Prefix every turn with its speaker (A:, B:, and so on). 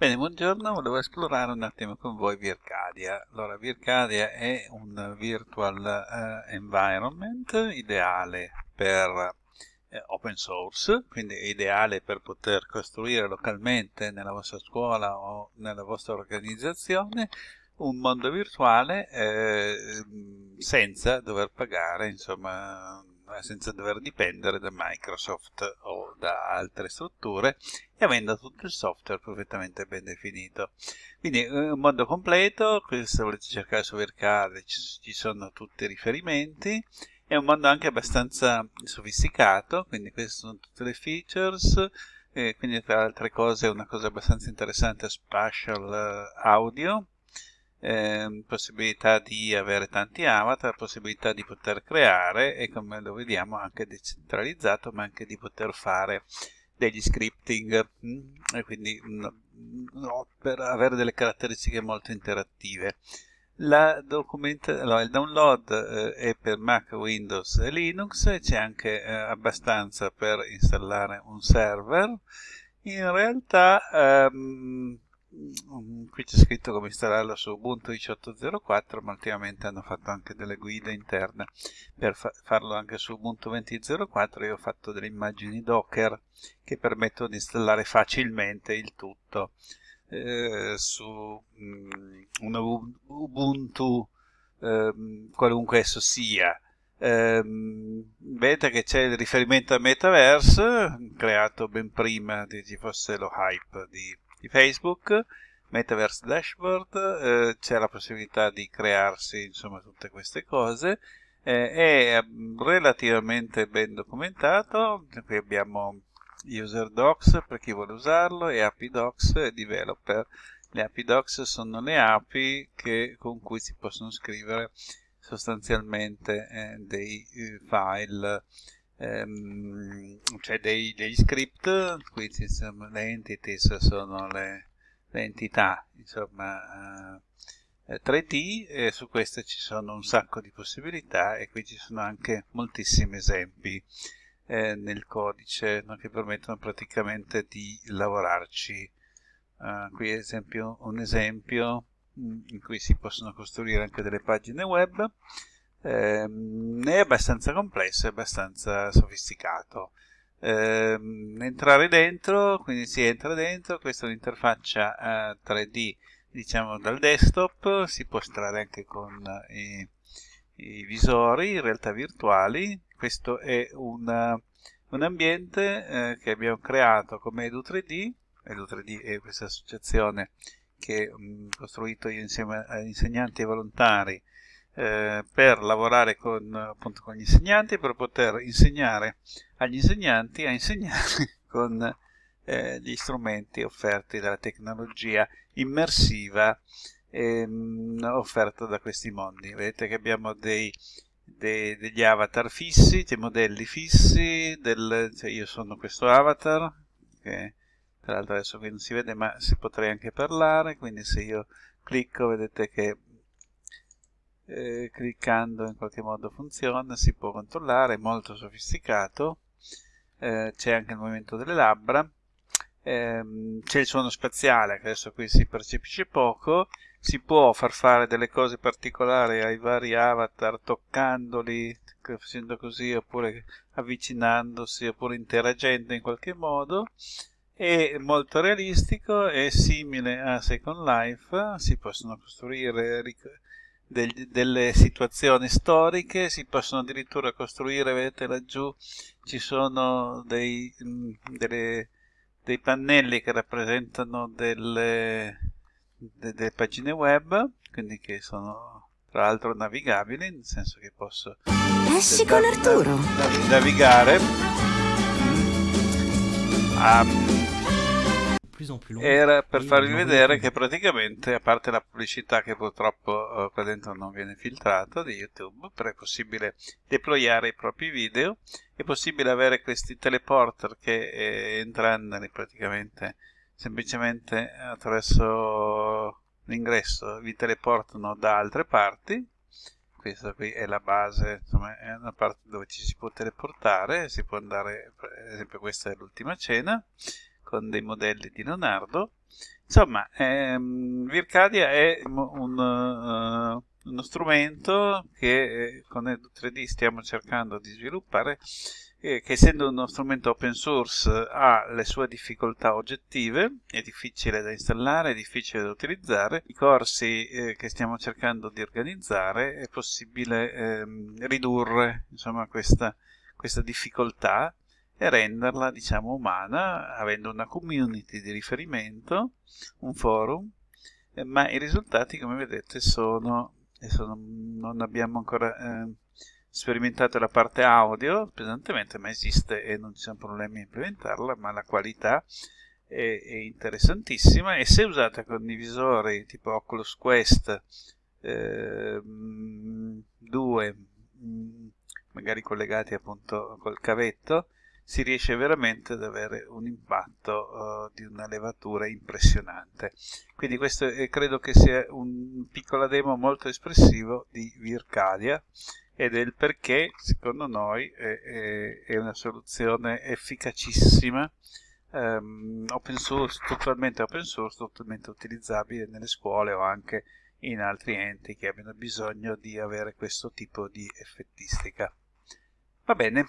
A: Bene, buongiorno, volevo esplorare un attimo con voi Vircadia. Allora, Vircadia è un virtual eh, environment ideale per eh, open source, quindi ideale per poter costruire localmente nella vostra scuola o nella vostra organizzazione un mondo virtuale eh, senza dover pagare, insomma, senza dover dipendere da Microsoft o da altre strutture e avendo tutto il software perfettamente ben definito. Quindi un mondo completo, se volete cercare su Vercade ci sono tutti i riferimenti, è un mondo anche abbastanza sofisticato, quindi queste sono tutte le features, e quindi tra altre cose una cosa abbastanza interessante è Spatial eh, Audio, eh, possibilità di avere tanti avatar, possibilità di poter creare e come lo vediamo anche decentralizzato ma anche di poter fare degli scripting? Mm, e quindi no, per avere delle caratteristiche molto interattive. Allora, il download eh, è per Mac, Windows e Linux c'è anche eh, abbastanza per installare un server. In realtà ehm, Mm, qui c'è scritto come installarlo su Ubuntu 18.04 ma ultimamente hanno fatto anche delle guide interne. Per fa farlo anche su Ubuntu 20.04 io ho fatto delle immagini Docker che permettono di installare facilmente il tutto. Eh, su um, un Ubuntu eh, qualunque esso sia. Eh, vedete che c'è il riferimento al metaverse creato ben prima che ci fosse lo hype di di Facebook, Metaverse Dashboard, eh, c'è la possibilità di crearsi insomma tutte queste cose, eh, è mm, relativamente ben documentato, qui abbiamo user docs per chi vuole usarlo e API docs e developer. Le API docs sono le API che, con cui si possono scrivere sostanzialmente eh, dei eh, file ehm, dei, degli script, quindi insomma, le entities sono le, le entità insomma, eh, 3D e su queste ci sono un sacco di possibilità e qui ci sono anche moltissimi esempi eh, nel codice no, che permettono praticamente di lavorarci. Uh, qui ad esempio un esempio mm, in cui si possono costruire anche delle pagine web ehm, è abbastanza complesso, è abbastanza sofisticato. Ehm, entrare dentro, quindi si entra dentro, questa è un'interfaccia eh, 3D diciamo dal desktop, si può estrarre anche con i, i visori in realtà virtuali, questo è una, un ambiente eh, che abbiamo creato come Edu3D, Edu3D è questa associazione che ho costruito io insieme agli insegnanti e volontari eh, per lavorare con, appunto, con gli insegnanti, per poter insegnare agli insegnanti a insegnare con eh, gli strumenti offerti dalla tecnologia immersiva ehm, offerta da questi mondi. Vedete che abbiamo dei, dei, degli avatar fissi, dei modelli fissi, del, cioè io sono questo avatar, che tra l'altro adesso qui non si vede ma si potrei anche parlare, quindi se io clicco vedete che eh, cliccando in qualche modo funziona, si può controllare, è molto sofisticato, eh, c'è anche il movimento delle labbra, ehm, c'è il suono spaziale che adesso qui si percepisce poco, si può far fare delle cose particolari ai vari avatar toccandoli, facendo così oppure avvicinandosi oppure interagendo in qualche modo. È molto realistico, è simile a Second Life, si possono costruire del, delle situazioni storiche, si possono addirittura costruire, vedete laggiù ci sono dei, mm, delle, dei pannelli che rappresentano delle, de, delle pagine web, quindi che sono tra l'altro navigabili, nel senso che posso
B: Esci con Arturo.
A: navigare. Um,
C: plus long.
A: Era per farvi vedere che praticamente, a parte la pubblicità che purtroppo uh, qua dentro non viene filtrata di YouTube, però è possibile deployare i propri video, è possibile avere questi teleporter che eh, entrandoli praticamente semplicemente attraverso l'ingresso vi teleportano da altre parti. Questa qui è la base, insomma è una parte dove ci si può teleportare, si può andare, per esempio questa è l'ultima cena, con dei modelli di Leonardo. Insomma, ehm, Vircadia è un, uh, uno strumento che eh, con Edu 3D stiamo cercando di sviluppare che essendo uno strumento open source ha le sue difficoltà oggettive, è difficile da installare, è difficile da utilizzare. I corsi eh, che stiamo cercando di organizzare è possibile ehm, ridurre insomma, questa, questa difficoltà e renderla diciamo umana avendo una community di riferimento, un forum, eh, ma i risultati come vedete sono, sono non abbiamo ancora eh, sperimentato la parte audio pesantemente, ma esiste e non ci sono problemi a implementarla, ma la qualità è, è interessantissima. E se usata con divisori tipo Oculus Quest eh, 2, magari collegati appunto col cavetto, si riesce veramente ad avere un impatto uh, di una levatura impressionante. Quindi questo è, credo che sia un piccolo demo molto espressivo di Vircadia e del perché secondo noi è, è una soluzione efficacissima um, open source, totalmente open source, totalmente utilizzabile nelle scuole o anche in altri enti che abbiano bisogno di avere questo tipo di effettistica. Va bene,